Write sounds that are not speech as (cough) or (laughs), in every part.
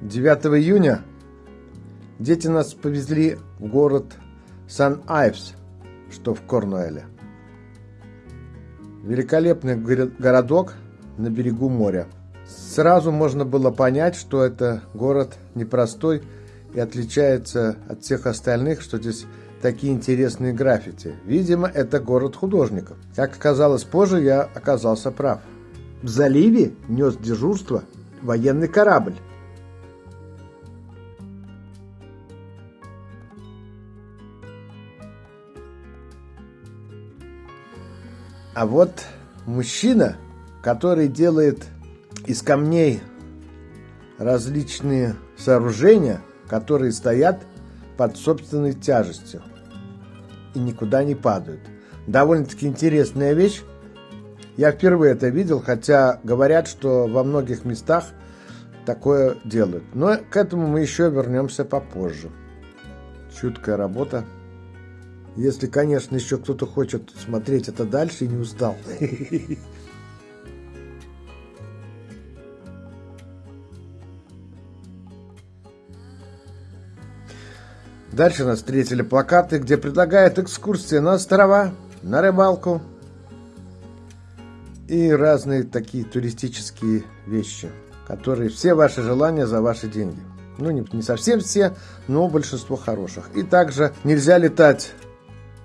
9 июня дети нас повезли в город Сан-Айвс, что в Корнуэле. Великолепный городок на берегу моря. Сразу можно было понять, что это город непростой и отличается от всех остальных, что здесь такие интересные граффити. Видимо, это город художников. Как оказалось позже, я оказался прав. В заливе нес дежурство военный корабль. А вот мужчина, который делает из камней различные сооружения, которые стоят под собственной тяжестью и никуда не падают. Довольно-таки интересная вещь. Я впервые это видел, хотя говорят, что во многих местах такое делают. Но к этому мы еще вернемся попозже. Чуткая работа. Если, конечно, еще кто-то хочет смотреть это дальше и не устал. Дальше нас встретили плакаты, где предлагают экскурсии на острова, на рыбалку и разные такие туристические вещи, которые все ваши желания за ваши деньги. Ну, не, не совсем все, но большинство хороших. И также нельзя летать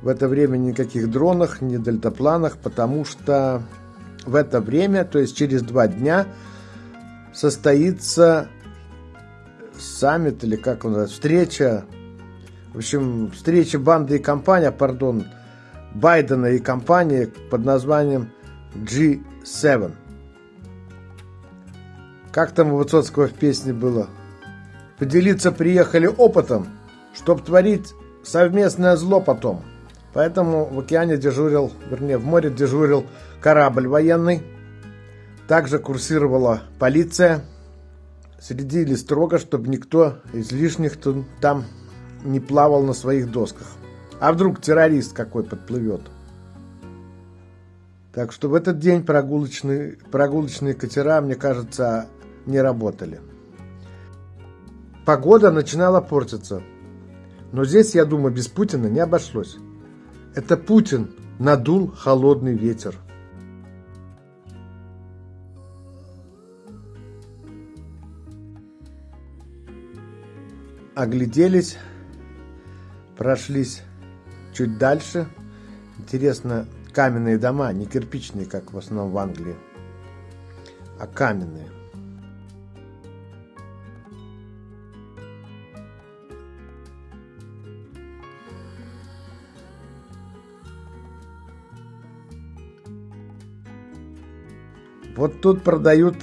в это время никаких дронах, ни дельтапланах, потому что в это время, то есть через два дня, состоится саммит или как он называется, встреча в общем, встреча банды и компания, пардон, Байдена и компании под названием G7. Как там у Высоцкого в песне было? Поделиться приехали опытом, чтоб творить совместное зло потом. Поэтому в океане дежурил, вернее, в море дежурил корабль военный. Также курсировала полиция. Следили строго, чтобы никто из лишних там не плавал на своих досках. А вдруг террорист какой подплывет? Так что в этот день прогулочные, прогулочные катера, мне кажется, не работали. Погода начинала портиться. Но здесь, я думаю, без Путина не обошлось. Это Путин надул холодный ветер. Огляделись прошлись чуть дальше. Интересно, каменные дома, не кирпичные, как в основном в Англии, а каменные. Вот тут продают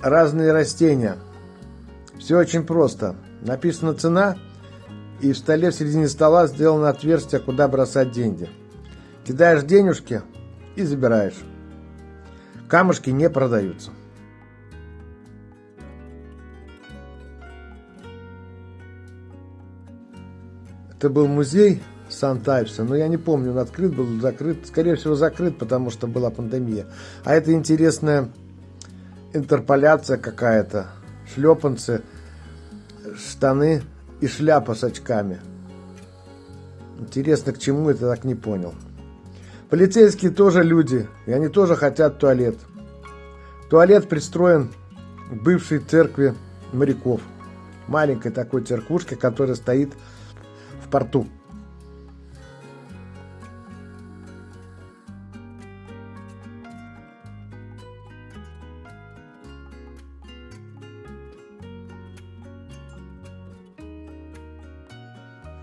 разные растения. Все очень просто. Написана цена и в столе в середине стола сделано отверстие, куда бросать деньги. Кидаешь денежки и забираешь. Камушки не продаются. Это был музей Сан-Тайпса, но я не помню, он открыт был, закрыт. Скорее всего, закрыт, потому что была пандемия. А это интересная интерполяция какая-то. Шлепанцы, штаны и шляпа с очками. Интересно, к чему это так не понял. Полицейские тоже люди, и они тоже хотят туалет. Туалет пристроен к бывшей церкви моряков. Маленькой такой церквушке, которая стоит в порту.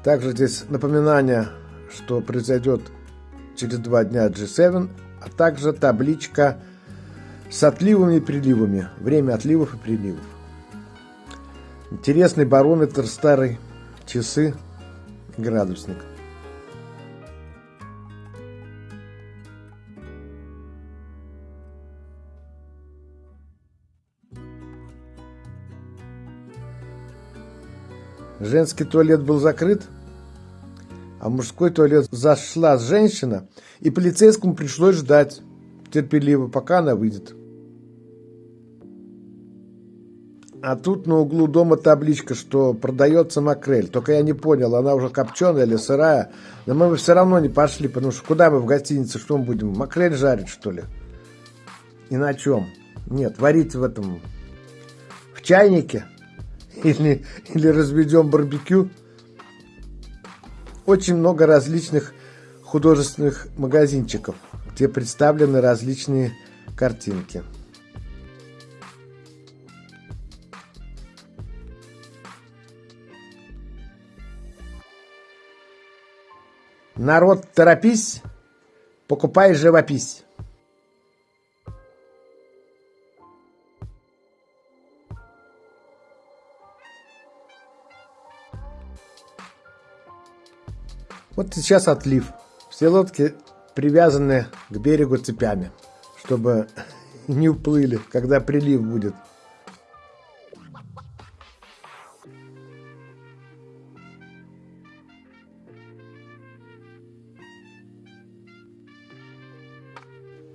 Также здесь напоминание, что произойдет через два дня G7, а также табличка с отливами и приливами. Время отливов и приливов. Интересный барометр старый, часы, градусник. Женский туалет был закрыт, а в мужской туалет зашла женщина, и полицейскому пришлось ждать терпеливо, пока она выйдет. А тут на углу дома табличка, что продается макрель. Только я не понял, она уже копченая или сырая. Но мы бы все равно не пошли, потому что куда мы в гостинице, что мы будем? Макрель жарить, что ли? И на чем? Нет, варить в этом... В чайнике? Или, или разведем барбекю? Очень много различных художественных магазинчиков, где представлены различные картинки. Народ, торопись, покупай живопись. Вот сейчас отлив. Все лодки привязаны к берегу цепями, чтобы (laughs) не уплыли, когда прилив будет.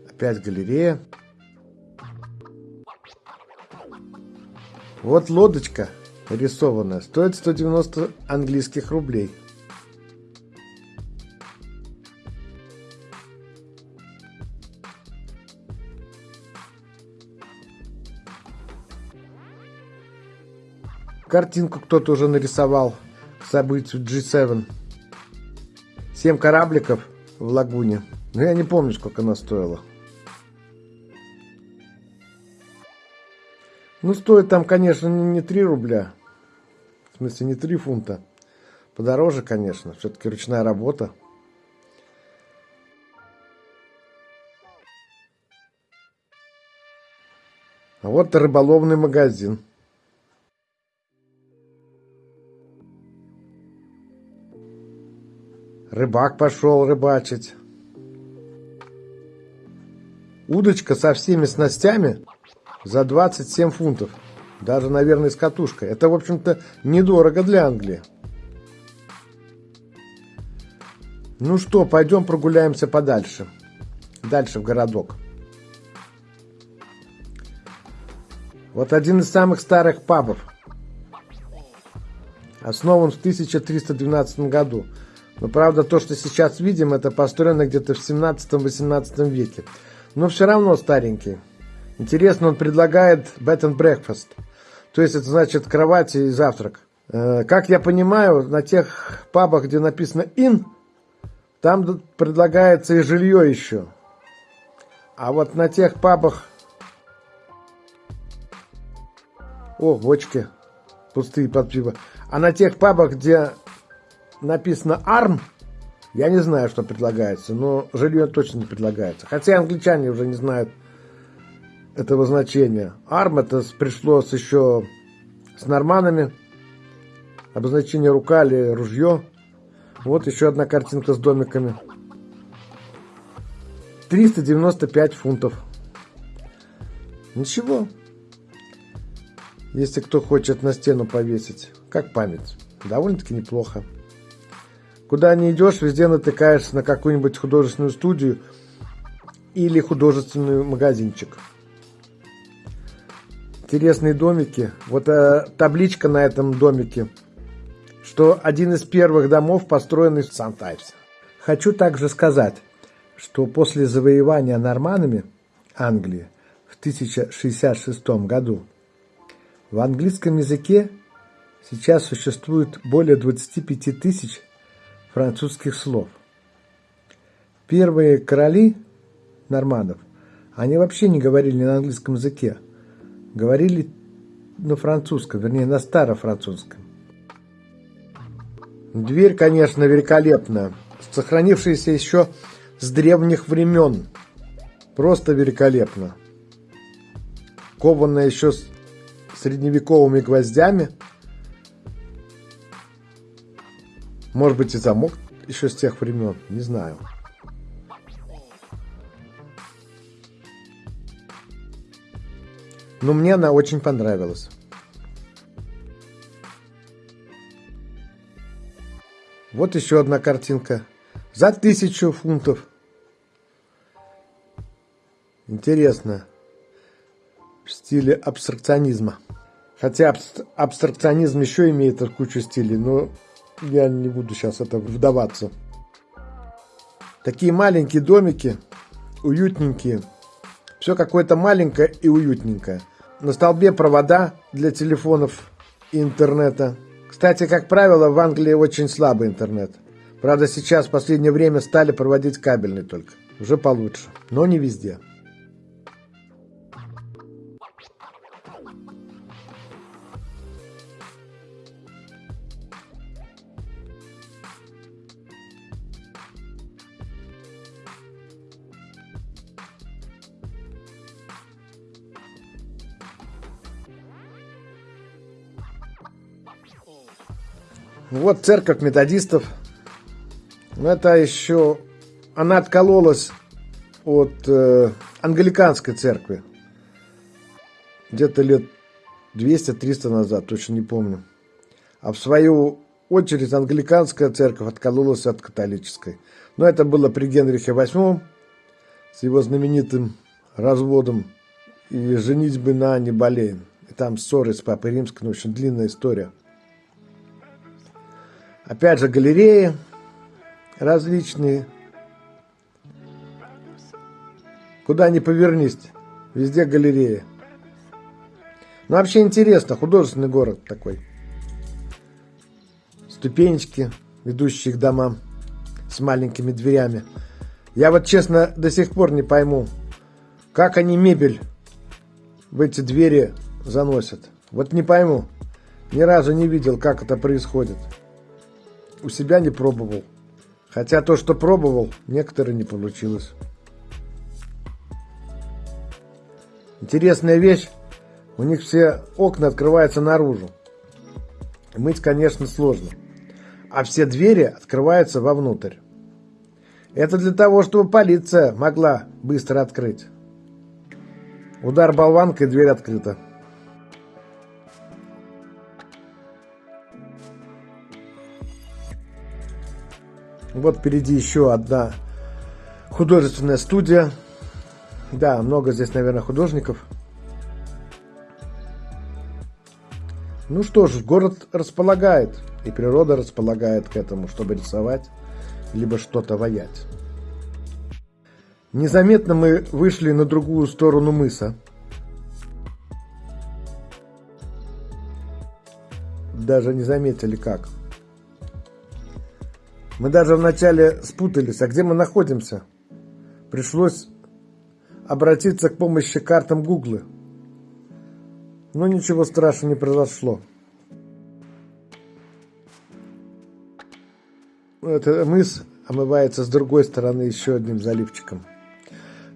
Опять галерея. Вот лодочка рисованная. Стоит 190 английских рублей. Картинку кто-то уже нарисовал к событию G7. Семь корабликов в лагуне. Но я не помню, сколько она стоила. Ну, стоит там, конечно, не 3 рубля. В смысле, не 3 фунта. Подороже, конечно. Все-таки ручная работа. А вот рыболовный магазин. Рыбак пошел рыбачить. Удочка со всеми снастями за 27 фунтов. Даже, наверное, с катушкой. Это, в общем-то, недорого для Англии. Ну что, пойдем прогуляемся подальше. Дальше в городок. Вот один из самых старых пабов. Основан в 1312 году. Но правда, то, что сейчас видим, это построено где-то в 17-18 веке. Но все равно старенький. Интересно, он предлагает bed and breakfast. То есть это значит кровать и завтрак. Э, как я понимаю, на тех пабах, где написано in, там предлагается и жилье еще. А вот на тех пабах... О, бочки пустые под пиво. А на тех пабах, где написано ARM, я не знаю, что предлагается, но жилье точно не предлагается. Хотя англичане уже не знают этого значения. ARM это пришло с еще с норманами. Обозначение рука или ружье. Вот еще одна картинка с домиками. 395 фунтов. Ничего. Если кто хочет на стену повесить. Как память. Довольно-таки неплохо. Куда не идешь, везде натыкаешься на какую-нибудь художественную студию или художественный магазинчик. Интересные домики. Вот э, табличка на этом домике, что один из первых домов построенный в Сан-Тайпсе. Хочу также сказать, что после завоевания норманами Англии в 1066 году в английском языке сейчас существует более 25 тысяч французских слов. Первые короли норманов, они вообще не говорили на английском языке. Говорили на французском, вернее, на старофранцузском. Дверь, конечно, великолепная, сохранившаяся еще с древних времен. Просто великолепно. Кованная еще с средневековыми гвоздями – Может быть и замок еще с тех времен, не знаю. Но мне она очень понравилась. Вот еще одна картинка. За тысячу фунтов. Интересно. В стиле абстракционизма. Хотя абстракционизм еще имеет кучу стилей, но я не буду сейчас это вдаваться. Такие маленькие домики, уютненькие. Все какое-то маленькое и уютненькое. На столбе провода для телефонов и интернета. Кстати, как правило, в Англии очень слабый интернет. Правда, сейчас в последнее время стали проводить кабельный только. Уже получше, но не везде. Вот церковь методистов. Но это еще... Она откололась от э, англиканской церкви. Где-то лет 200-300 назад, точно не помню. А в свою очередь англиканская церковь откололась от католической. Но это было при Генрихе VIII с его знаменитым разводом и женитьбы на Анне Болейн. И там ссоры с Папой Римской, ну, очень длинная история. Опять же, галереи различные. Куда ни повернись, везде галереи. Ну, вообще интересно, художественный город такой. Ступенечки, ведущие к домам с маленькими дверями. Я вот честно до сих пор не пойму, как они мебель в эти двери заносят. Вот не пойму. Ни разу не видел, как это происходит у себя не пробовал. Хотя то, что пробовал, некоторые не получилось. Интересная вещь. У них все окна открываются наружу. Мыть, конечно, сложно. А все двери открываются вовнутрь. Это для того, чтобы полиция могла быстро открыть. Удар болванкой, дверь открыта. Вот впереди еще одна художественная студия. Да, много здесь, наверное, художников. Ну что ж, город располагает, и природа располагает к этому, чтобы рисовать, либо что-то воять. Незаметно мы вышли на другую сторону мыса. Даже не заметили как. Мы даже вначале спутались, а где мы находимся. Пришлось обратиться к помощи картам Гуглы. Но ничего страшного не произошло. Это мыс омывается с другой стороны еще одним заливчиком,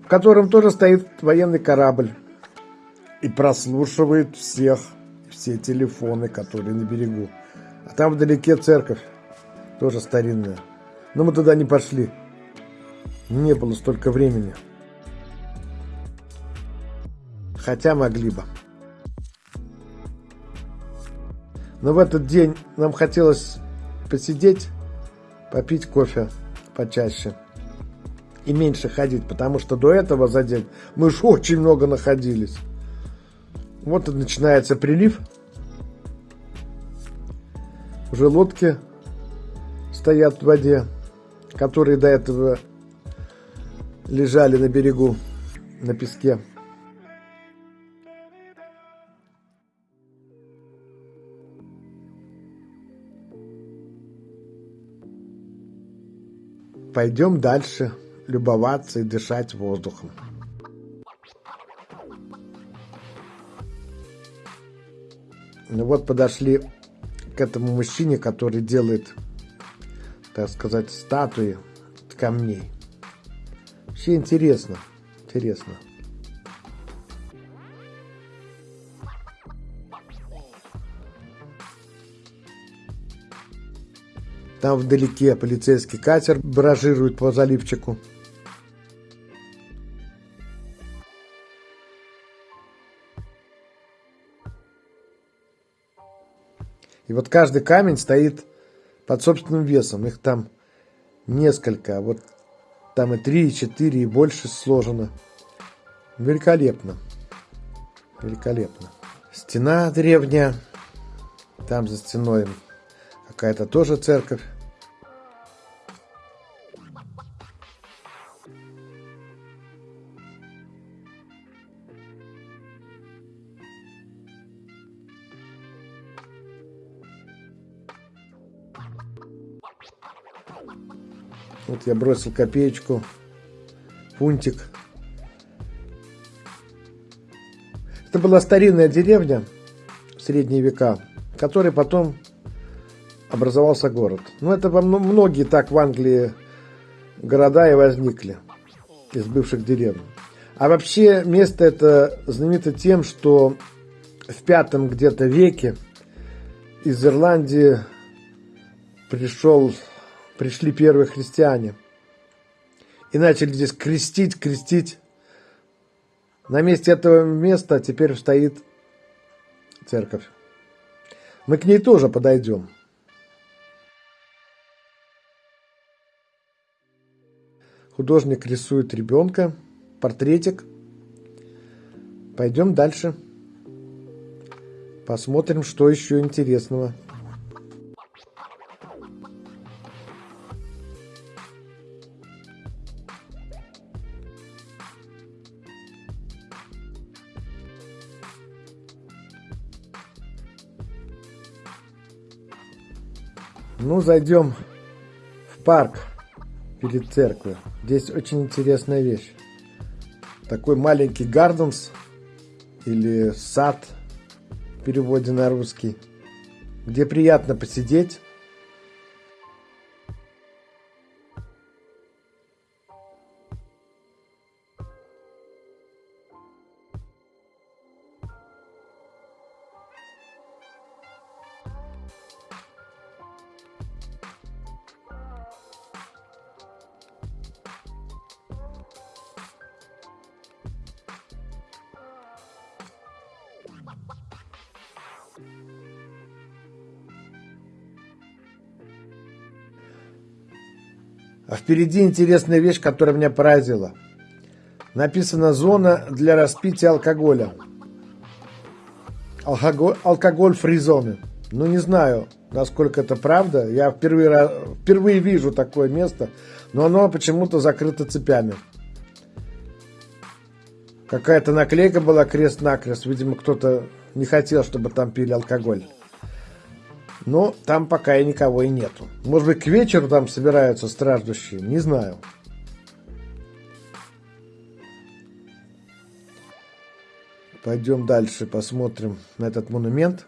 в котором тоже стоит военный корабль и прослушивает всех, все телефоны, которые на берегу. А там вдалеке церковь тоже старинная. Но мы туда не пошли. Не было столько времени. Хотя могли бы. Но в этот день нам хотелось посидеть, попить кофе почаще и меньше ходить, потому что до этого за день мы уж очень много находились. Вот и начинается прилив. Уже лодки стоят в воде, которые до этого лежали на берегу, на песке. Пойдем дальше любоваться и дышать воздухом. Ну вот подошли к этому мужчине, который делает так сказать, статуи камней. Вообще интересно, интересно. Там вдалеке полицейский катер баражирует по заливчику. И вот каждый камень стоит под собственным весом. Их там несколько. Вот там и три, и четыре, и больше сложено. Великолепно. Великолепно. Стена древняя. Там за стеной какая-то тоже церковь. Вот я бросил копеечку, фунтик. Это была старинная деревня в средние века, в которой потом образовался город. Ну, это во многие так в Англии города и возникли из бывших деревень. А вообще место это знаменито тем, что в пятом где-то веке из Ирландии пришел пришли первые христиане и начали здесь крестить, крестить. На месте этого места теперь стоит церковь. Мы к ней тоже подойдем. Художник рисует ребенка, портретик. Пойдем дальше. Посмотрим, что еще интересного. Ну, зайдем в парк перед церковью. Здесь очень интересная вещь. Такой маленький гарденс или сад в переводе на русский, где приятно посидеть, впереди интересная вещь, которая меня поразила. Написано «Зона для распития алкоголя». Алкоголь, алкоголь фри зоны. Ну, не знаю, насколько это правда. Я впервые, впервые вижу такое место, но оно почему-то закрыто цепями. Какая-то наклейка была крест-накрест. Видимо, кто-то не хотел, чтобы там пили алкоголь. Но там пока и никого и нету. Может быть, к вечеру там собираются страждущие, не знаю. Пойдем дальше, посмотрим на этот монумент.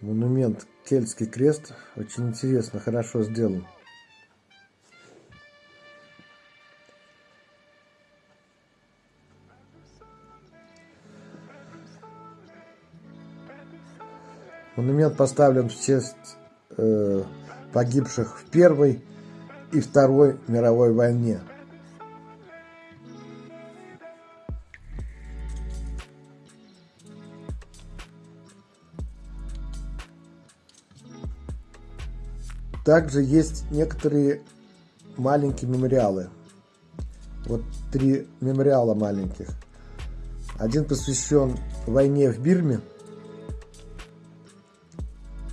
Монумент Кельтский крест. Очень интересно, хорошо сделан. Монумент поставлен в честь э, погибших в Первой и Второй мировой войне. Также есть некоторые маленькие мемориалы. Вот три мемориала маленьких. Один посвящен войне в Бирме –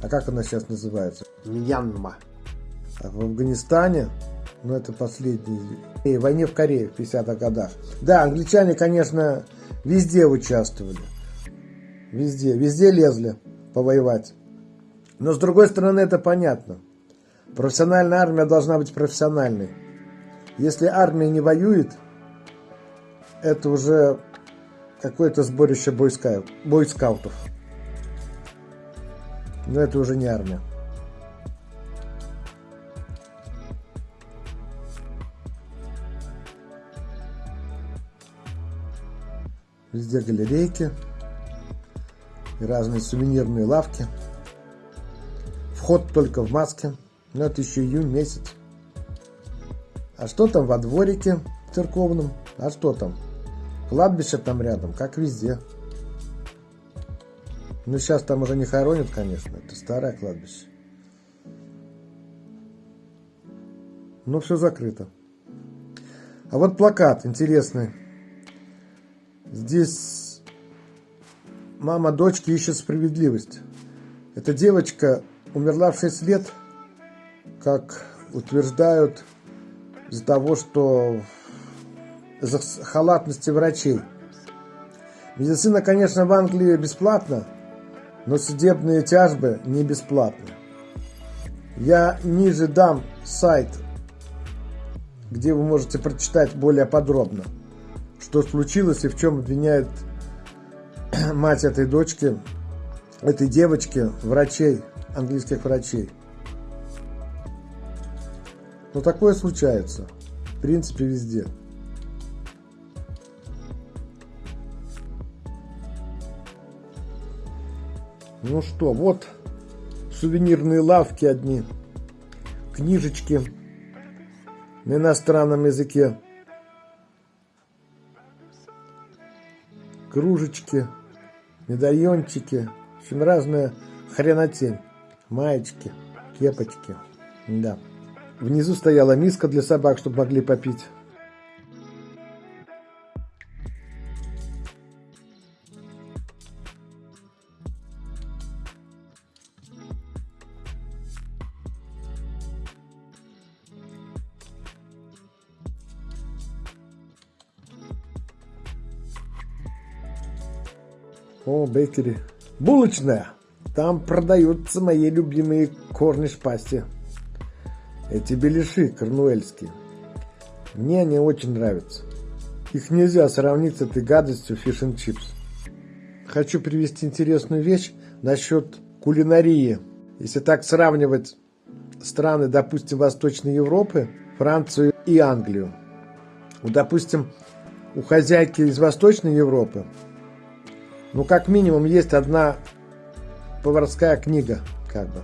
а как она сейчас называется? Мьянма. А в Афганистане, ну это последний, и войне в Корее в 50-х годах. Да, англичане, конечно, везде участвовали. Везде, везде лезли повоевать. Но с другой стороны, это понятно. Профессиональная армия должна быть профессиональной. Если армия не воюет, это уже какое-то сборище бойскаутов. Но это уже не армия. Везде галерейки и разные сувенирные лавки. Вход только в маске. Но это еще июнь месяц. А что там во дворике церковном? А что там? Кладбище там рядом, как везде. Ну, сейчас там уже не хоронят, конечно. Это старое кладбище. Но все закрыто. А вот плакат интересный. Здесь мама дочки ищет справедливость. Эта девочка умерла в 6 лет, как утверждают, из-за того, что из-за халатности врачей. Медицина, конечно, в Англии бесплатна, но судебные тяжбы не бесплатны. Я ниже дам сайт, где вы можете прочитать более подробно, что случилось и в чем обвиняет (clears throat) мать этой дочки, этой девочки, врачей, английских врачей. Но такое случается, в принципе, везде. Ну что, вот сувенирные лавки одни, книжечки на иностранном языке, кружечки, медальончики, в общем, разная хренотень, маечки, кепочки, да. Внизу стояла миска для собак, чтобы могли попить. О, бейкери. Булочная. Там продаются мои любимые корниш пасти. Эти беляши корнуэльские. Мне они очень нравятся. Их нельзя сравнить с этой гадостью фиш and чипс. Хочу привести интересную вещь насчет кулинарии. Если так сравнивать страны, допустим, Восточной Европы, Францию и Англию. Вот, допустим, у хозяйки из Восточной Европы ну, как минимум, есть одна поварская книга, как бы,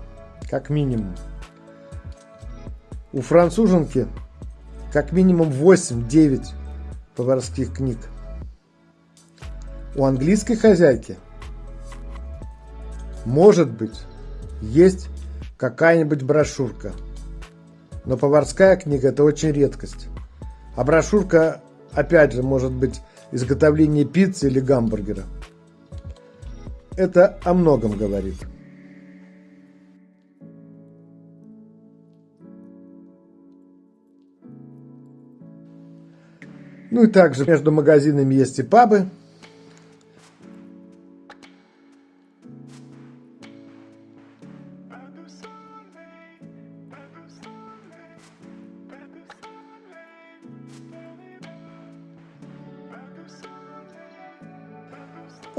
как минимум. У француженки как минимум 8-9 поварских книг. У английской хозяйки может быть есть какая-нибудь брошюрка. Но поварская книга это очень редкость. А брошюрка, опять же, может быть изготовление пиццы или гамбургера. Это о многом говорит. Ну и также между магазинами есть и пабы.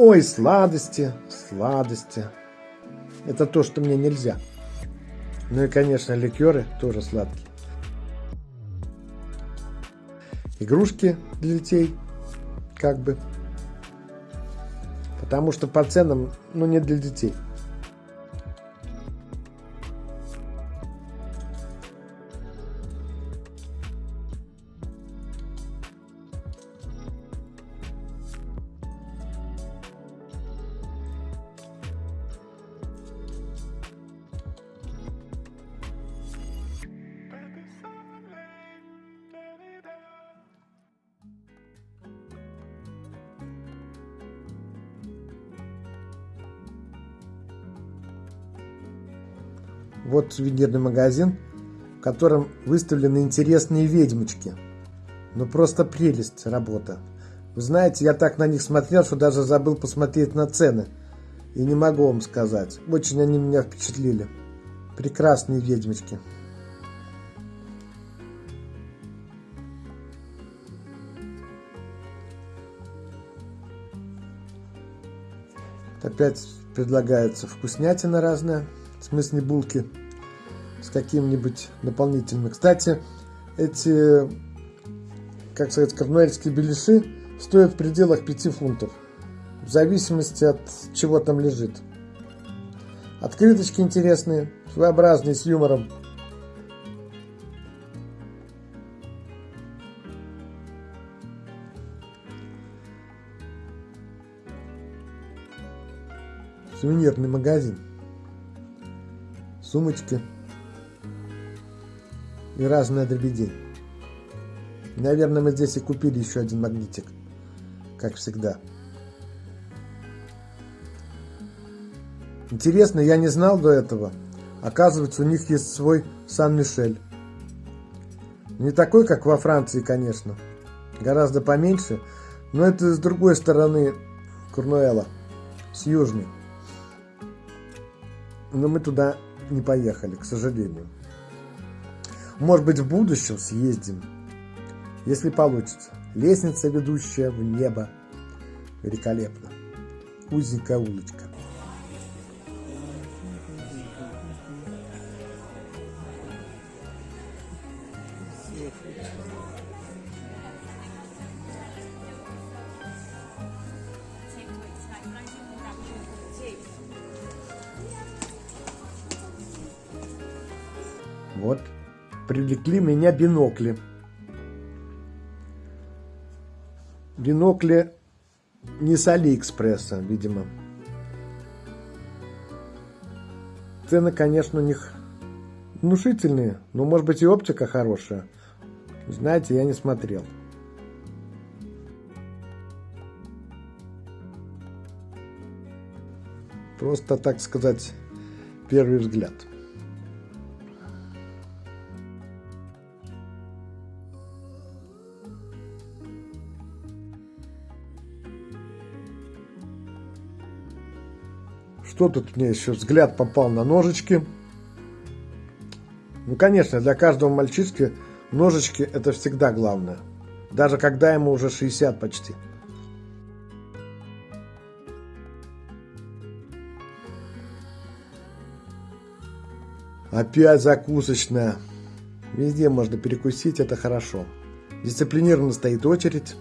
Ой, сладости, сладости. Это то, что мне нельзя. Ну и, конечно, ликеры тоже сладкие. Игрушки для детей, как бы. Потому что по ценам, ну, не для детей. Вот сувенирный магазин, в котором выставлены интересные ведьмочки. Ну просто прелесть работа. Вы знаете, я так на них смотрел, что даже забыл посмотреть на цены. И не могу вам сказать. Очень они меня впечатлили. Прекрасные ведьмочки. Опять предлагается вкуснятина разная в смысле булки с каким-нибудь наполнительным. Кстати, эти, как сказать, корнуэльские беляши стоят в пределах 5 фунтов, в зависимости от чего там лежит. Открыточки интересные, своеобразные, с юмором. Сувенирный магазин сумочки и разная дребедень. Наверное, мы здесь и купили еще один магнитик. как всегда. Интересно, я не знал до этого. Оказывается, у них есть свой Сан-Мишель. Не такой, как во Франции, конечно. Гораздо поменьше, но это с другой стороны Курнуэла, с южной. Но мы туда не поехали, к сожалению. Может быть, в будущем съездим, если получится. Лестница, ведущая в небо. Великолепно. Узенькая улочка. Привлекли меня бинокли. Бинокли не с Алиэкспресса, видимо. Цены, конечно, у них внушительные, но, может быть, и оптика хорошая. Знаете, я не смотрел. Просто, так сказать, первый взгляд. Что тут мне еще взгляд попал на ножички? Ну, конечно, для каждого мальчишки ножички это всегда главное. Даже когда ему уже 60 почти. Опять закусочная. Везде можно перекусить, это хорошо. Дисциплинированно стоит очередь.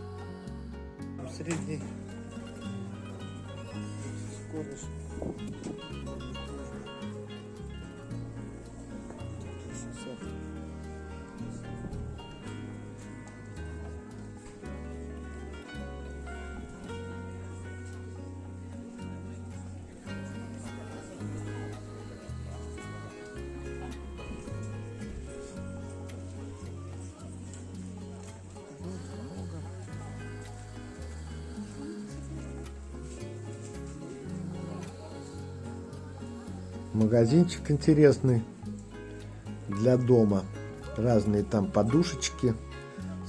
Магазинчик интересный для дома. Разные там подушечки,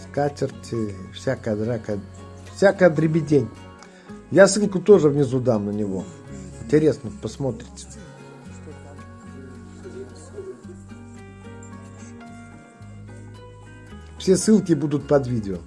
скатерти, всякая драка, всякая дребедень. Я ссылку тоже внизу дам на него. Интересно, посмотрите. Все ссылки будут под видео.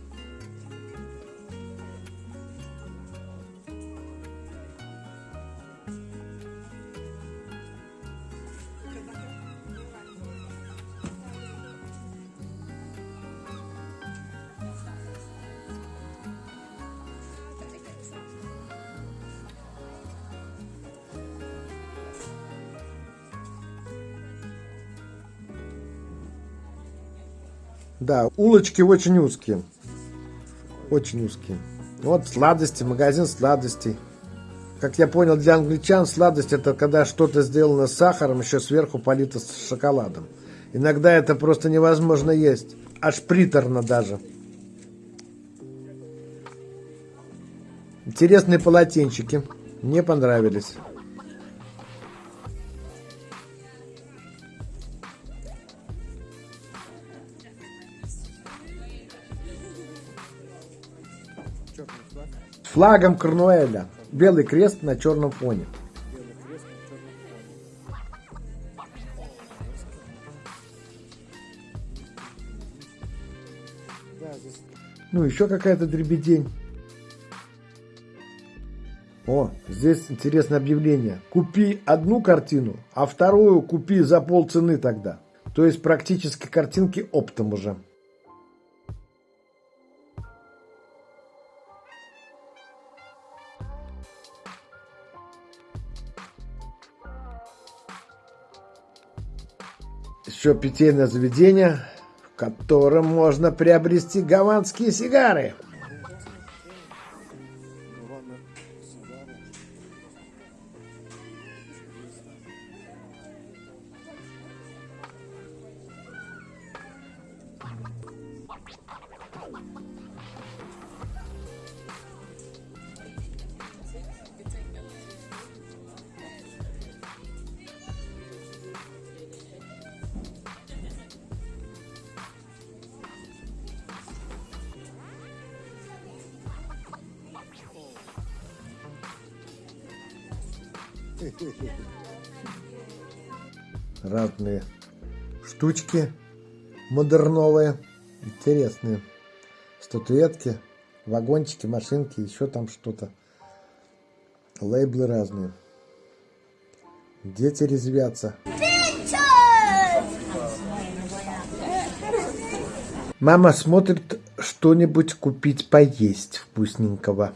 Да, улочки очень узкие. Очень узкие. Вот сладости, магазин сладостей. Как я понял, для англичан сладость это когда что-то сделано с сахаром, еще сверху полито с шоколадом. Иногда это просто невозможно есть. Аж приторно даже. Интересные полотенчики. Мне понравились. Флагом Корнуэля. Белый крест на черном фоне. Ну, еще какая-то дребедень. О, здесь интересное объявление. Купи одну картину, а вторую купи за полцены тогда. То есть практически картинки оптом уже. Еще питейное заведение, в котором можно приобрести гаванские сигары. Штучки модерновые, интересные. Статуэтки, вагончики, машинки, еще там что-то. Лейблы разные. Дети резвятся. Мама смотрит что-нибудь купить поесть вкусненького.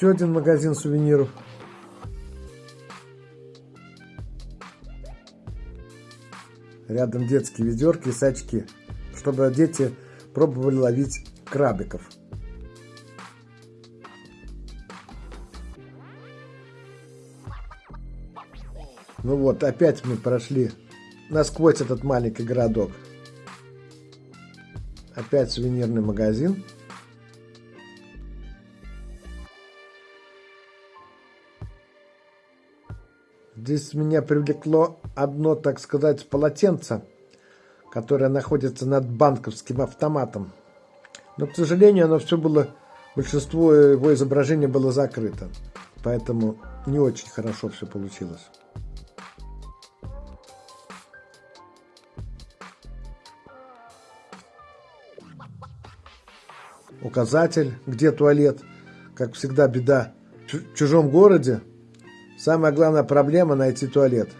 Еще один магазин сувениров. Рядом детские ведерки и сачки, чтобы дети пробовали ловить крабиков. Ну вот, опять мы прошли насквозь этот маленький городок. Опять сувенирный магазин. Здесь меня привлекло одно, так сказать, полотенце, которое находится над банковским автоматом. Но, к сожалению, оно все было, большинство его изображения было закрыто. Поэтому не очень хорошо все получилось. Указатель, где туалет. Как всегда, беда. В чужом городе Самая главная проблема – найти туалет.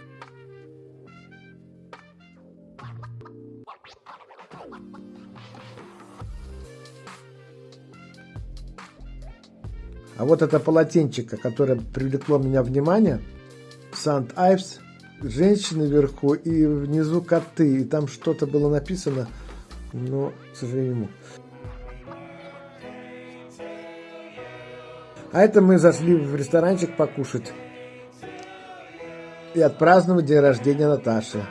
А вот это полотенчико, которое привлекло меня внимание, Сант-Айвс, женщины вверху и внизу коты, и там что-то было написано, но, к сожалению, А это мы зашли в ресторанчик покушать и отпраздновать день рождения Наташи.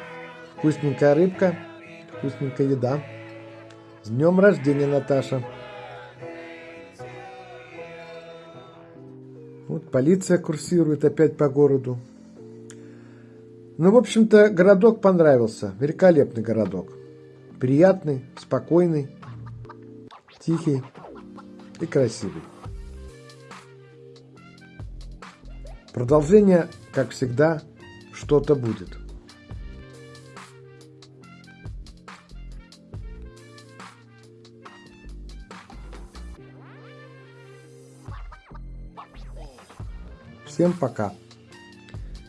Вкусненькая рыбка, вкусненькая еда. С днем рождения, Наташа! Вот полиция курсирует опять по городу. Ну, в общем-то, городок понравился. Великолепный городок. Приятный, спокойный, тихий и красивый. Продолжение, как всегда, что-то будет. Всем пока.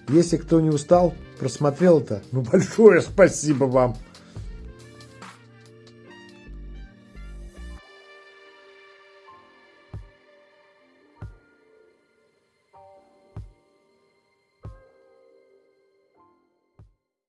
Если кто не устал, просмотрел это, ну (laughs) большое спасибо вам.